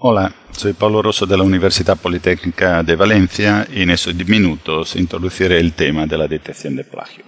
Hola, soy Pablo Rosso de la Universidad Politécnica de Valencia y en estos minutos introduciré el tema de la detección de plagio.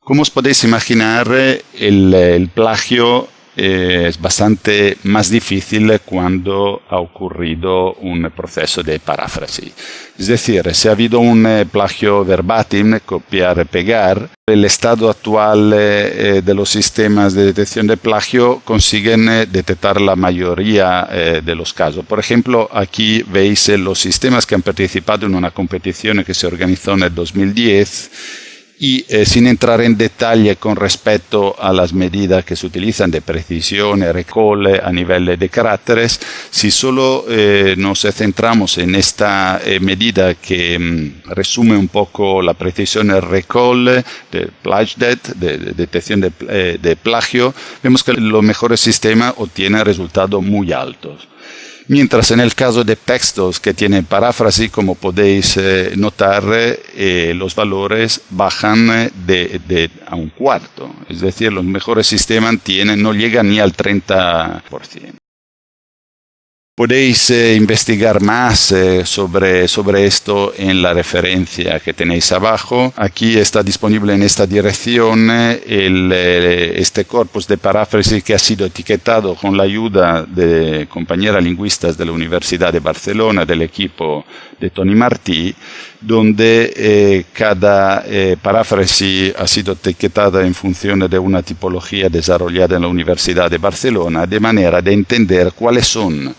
Como os podéis imaginar, el plagio eh, es bastante más difícil cuando ha ocurrido un proceso de paráfrasis. Es decir, si ha habido un eh, plagio verbatim, copiar-pegar, el estado actual eh, de los sistemas de detección de plagio consiguen detectar la mayoría de los casos. Por ejemplo, aquí veis los sistemas que han participado en una competición que se organizó en el 2010 y eh, sin entrar en detalle con respecto a las medidas que se utilizan de precisión, recall a nivel de caracteres, si solo eh, nos centramos en esta eh, medida que mm, resume un poco la precisión del recall, de plagiat, de, de detección de, de plagio, vemos que los mejores sistemas obtienen resultados muy altos. Mientras en el caso de textos que tienen paráfrasis, como podéis eh, notar, eh, los valores bajan eh, de, a un cuarto. Es decir, los mejores sistemas tienen, no llegan ni al 30%. Podéis eh, investigar más eh, sobre, sobre esto en la referencia que tenéis abajo. Aquí está disponible en esta dirección eh, el, este corpus de paráfrasis que ha sido etiquetado con la ayuda de compañeras lingüistas de la Universidad de Barcelona, del equipo de Tony Martí, donde cada paráfrasis ha sido etiquetada en función de una tipología desarrollada en la Universidad de Barcelona, de manera de entender cuáles son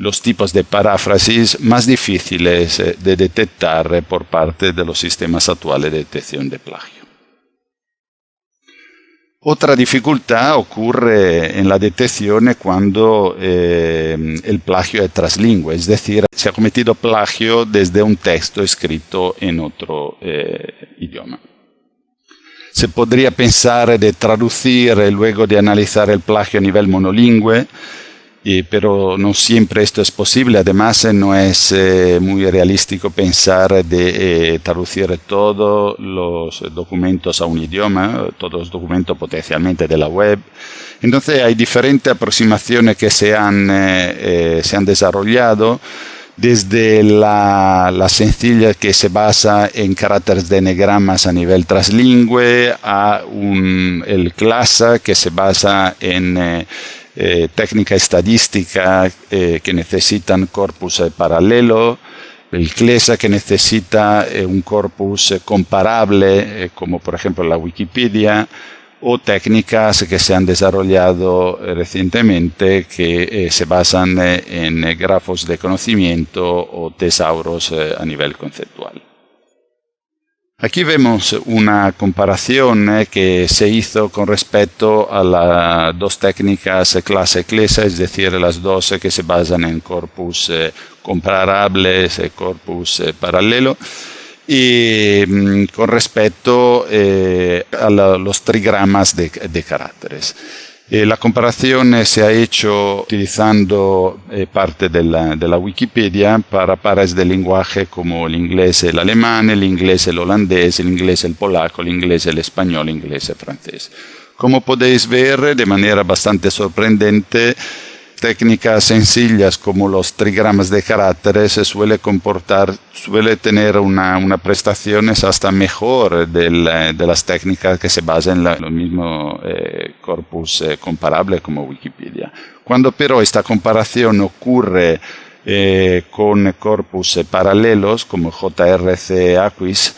los tipos de paráfrasis más difíciles eh, de detectar por parte de los sistemas actuales de detección de plagio. Otra dificultad ocurre en la detección cuando eh, el plagio es traslingüe, es decir, se ha cometido plagio desde un texto escrito en otro eh, idioma. Se podría pensar de traducir luego de analizar el plagio a nivel monolingüe, pero no siempre esto es posible. Además, eh, no es eh, muy realístico pensar de eh, traducir todos los documentos a un idioma, todos los documentos potencialmente de la web. Entonces, hay diferentes aproximaciones que se han, se han desarrollado desde la, la, sencilla que se basa en caracteres de enegramas a nivel translingüe a un, el CLASA que se basa en eh, técnica estadística eh, que necesitan corpus eh, paralelo, el CLESA que necesita un corpus comparable, como por ejemplo la Wikipedia, o técnicas que se han desarrollado recientemente que se basan en grafos de conocimiento o tesauros a nivel conceptual. Aquí vemos una comparación eh, que se hizo con respecto a las dos técnicas clase CLESA, es decir, las dos que se basan en corpus eh, comparables y corpus eh, paralelo, y mm, con respecto a los trigramas de caracteres. Eh, la comparación se ha hecho utilizando eh, parte de la, Wikipedia para pares de lenguaje como el inglés, el alemán, el inglés, el holandés, el inglés, el polaco, el inglés, el español, el inglés, el francés. Como podéis ver, de manera bastante sorprendente, técnicas sencillas como los trigramas de caracteres se suele comportar, suele tener una, una prestaciones hasta mejor del, de las técnicas que se basan en lo mismo eh, corpus eh, comparable como Wikipedia. Cuando pero esta comparación ocurre eh, con corpus paralelos como JRC Aquis,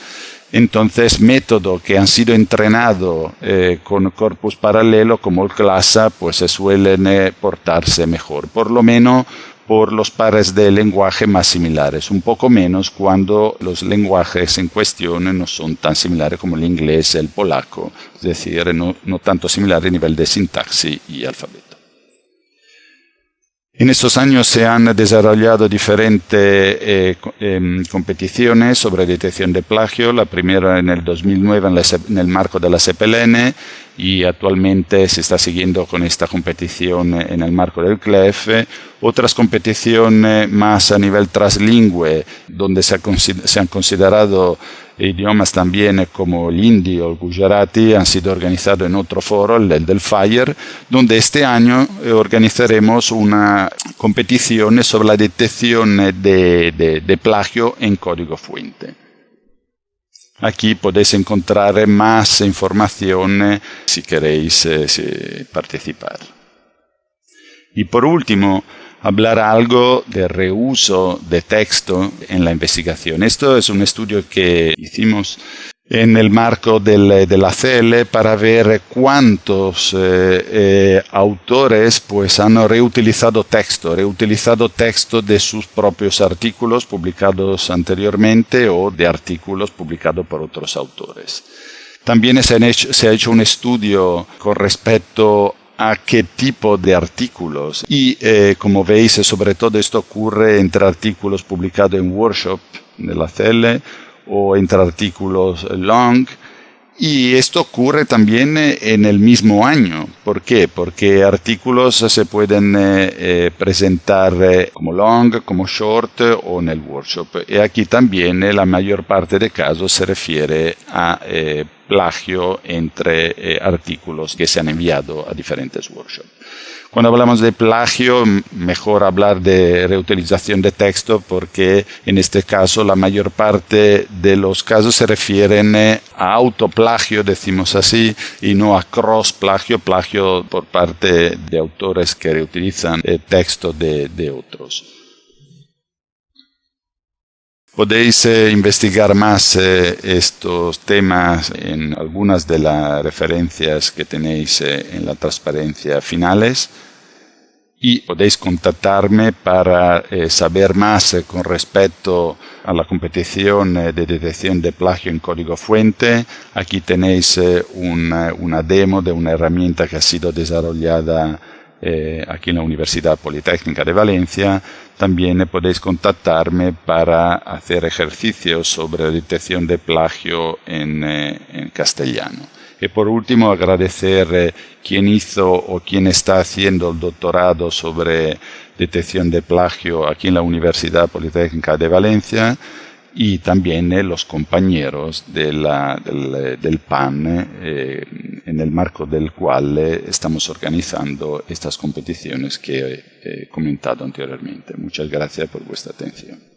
entonces, métodos que han sido entrenados eh, con corpus paralelo como el CLASA, pues se suelen eh, portarse mejor, por lo menos por los pares de lenguaje más similares, un poco menos cuando los lenguajes en cuestión no son tan similares como el inglés, el polaco, es decir, no, no tanto similares a nivel de sintaxis y alfabeto. En estos años se han desarrollado diferentes eh, em, competiciones sobre detección de plagio, la primera en el 2009 en, el marco de la CPLN y actualmente se está siguiendo con esta competición en el marco del CLEF. Otras competiciones más a nivel translingüe, donde se, han considerado idiomas también como el hindi o el gujarati han sido organizados en otro foro, el del FIRE, donde este año organizaremos una competición sobre la detección de, plagio en código fuente. Aquí podéis encontrar más información si queréis eh, participar. Y por último, hablar algo de reuso de texto en la investigación. Esto es un estudio que hicimos en el marco del, de la CL para ver cuántos eh, eh, autores pues han reutilizado texto, reutilizado texto de sus propios artículos publicados anteriormente o de artículos publicados por otros autores. También se, se ha hecho un estudio con respecto a qué tipo de artículos. Y eh, como veis, sobre todo esto ocurre entre artículos publicados en workshop de la CL o entre artículos long y esto ocurre también eh, en el mismo año. ¿Por qué? Porque artículos se pueden eh, presentar como long, como short o en el workshop. Y aquí también la mayor parte de casos se refiere a plagio entre artículos que se han enviado a diferentes workshops. Cuando hablamos de plagio, mejor hablar de reutilización de texto porque en este caso la mayor parte de los casos se refieren eh, a autoplagio, decimos así, y no a cross plagio, por parte de autores que reutilizan el texto de, de otros. Podéis eh, investigar más eh, estos temas en algunas de las referencias que tenéis eh, en la transparencia finales y podéis contactarme para saber más con respecto a la competición de detección de plagio en código fuente. Aquí tenéis una, una demo de una herramienta que ha sido desarrollada eh, aquí en la Universidad Politécnica de Valencia. También podéis contactarme para hacer ejercicios sobre detección de plagio en, eh, castellano. Y por último, agradecer eh, quien hizo o quien está haciendo el doctorado sobre detección de plagio aquí en la Universidad Politécnica de Valencia y también eh, los compañeros del, PAN eh, en el marco del cual eh, estamos organizando estas competiciones que he comentado anteriormente. Muchas gracias por vuestra atención.